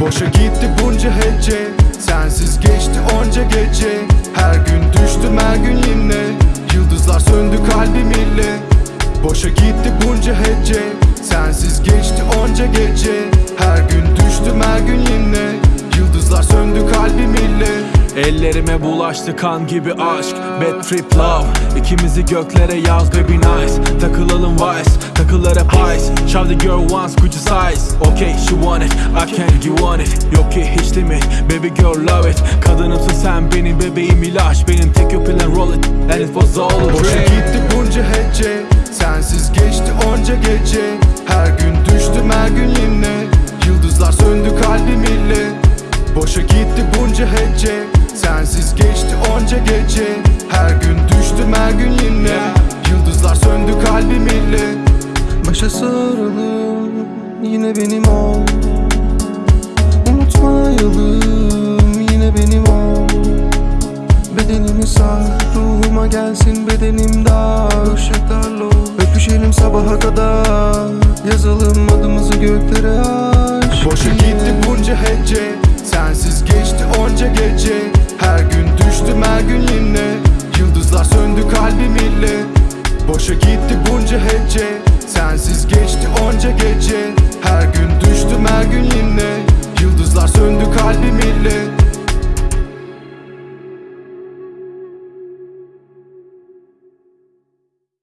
Boşa gitti bunca hece. Sensiz geçti onca gece. Her gün düştüm her gün yine. Yıldızlar söndü kalbim ile Boşa gitti bunca hece. Sensiz geçti onca gece. Her gün düştüm her gün yine. Yıldızlar söndü kalbim ile Ellerime bulaştı kan gibi aşk. Bad trip love. İkimizi göklere yaz baby nice. Takılalım vice Takılar hep ice. Shove the girl once you size? Okay she want it. I can't you want it. Yok ki hiç limit. Baby girl love it. Kadınımsın sen benim bebeğim ilaç. Benim tek and roll it. And it was all a Boşa dream gitti bunca hece. Sensiz geçti onca gece. Her gün düştüm her gün yine Yıldızlar söndü kalbim ile Boşa gitti bunca hece. Sensiz geçti onca gece. Her benim ol. Unutmayalım yine benim ol. Bedenimi sar ruhuma gelsin bedenim dar. Işıklarla öpüşelim sabaha kadar Yazalım adımızı göklere aşk. Boşa gitti bunca hece Sensiz geçti onca gece. Her gün düştüm her gün yine Yıldızlar söndü kalbim ile. Boşa gitti bunca hece Sensiz geçti onca gece gün Yıldızlar söndü kalbim ile